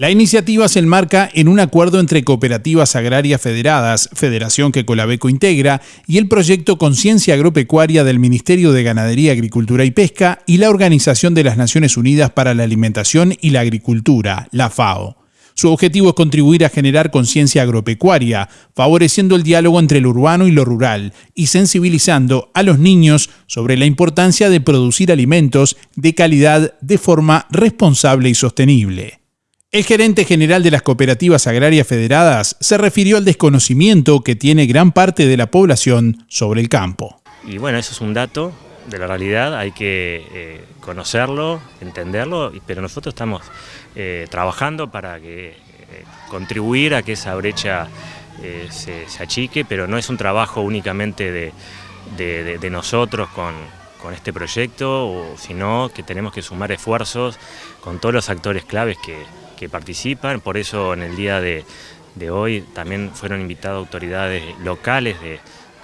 La iniciativa se enmarca en un acuerdo entre cooperativas agrarias federadas, federación que Colabeco integra, y el proyecto Conciencia Agropecuaria del Ministerio de Ganadería, Agricultura y Pesca y la Organización de las Naciones Unidas para la Alimentación y la Agricultura, la FAO. Su objetivo es contribuir a generar conciencia agropecuaria, favoreciendo el diálogo entre lo urbano y lo rural y sensibilizando a los niños sobre la importancia de producir alimentos de calidad de forma responsable y sostenible. El gerente general de las cooperativas agrarias federadas se refirió al desconocimiento que tiene gran parte de la población sobre el campo. Y bueno, eso es un dato de la realidad, hay que eh, conocerlo, entenderlo, pero nosotros estamos eh, trabajando para que, eh, contribuir a que esa brecha se, achique, pero no es un trabajo únicamente de, nosotros con, este proyecto, sino que tenemos que sumar esfuerzos con todos los actores claves que, que participan, por eso en el día de, hoy también fueron invitadas autoridades locales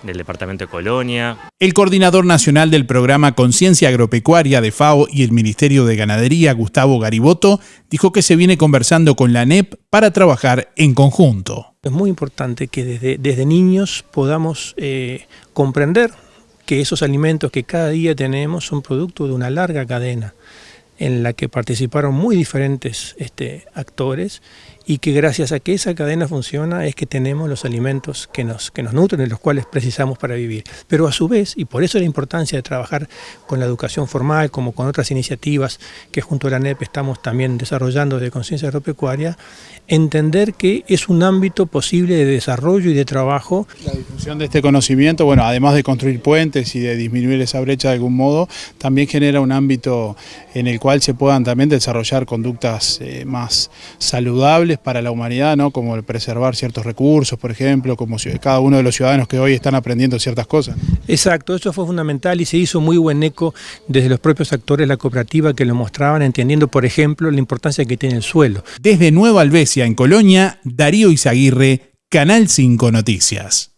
del Departamento de Colonia. El coordinador nacional del programa Conciencia Agropecuaria de FAO y el Ministerio de Ganadería, Gustavo Gariboto, dijo que se viene conversando con la ANEP para trabajar en conjunto. Es muy importante que desde, desde niños podamos eh, comprender que esos alimentos que cada día tenemos son producto de una larga cadena en la que participaron muy diferentes este, actores y que gracias a que esa cadena funciona es que tenemos los alimentos que nos, que nos nutren, de los cuales precisamos para vivir. Pero a su vez, y por eso la importancia de trabajar con la educación formal, como con otras iniciativas que junto a la NEP estamos también desarrollando de conciencia agropecuaria, entender que es un ámbito posible de desarrollo y de trabajo. La difusión de este conocimiento, bueno, además de construir puentes y de disminuir esa brecha de algún modo, también genera un ámbito en el cual se puedan también desarrollar conductas eh, más saludables para la humanidad, ¿no? como el preservar ciertos recursos, por ejemplo, como cada uno de los ciudadanos que hoy están aprendiendo ciertas cosas. Exacto, eso fue fundamental y se hizo muy buen eco desde los propios actores de la cooperativa que lo mostraban, entendiendo, por ejemplo, la importancia que tiene el suelo. Desde Nueva Albesia, en Colonia, Darío Izaguirre, Canal 5 Noticias.